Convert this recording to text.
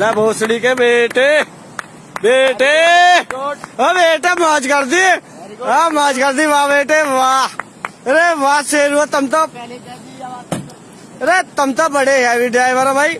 ला भोसड़ी के बेटे बेटे ओ बेटे मौज कर दी हाँ मौज कर दी वाह बेटे वाह अरे वाह शेर हुआ तुम तो अरे तुम तो बड़े हैवी ड्राइवर हो भाई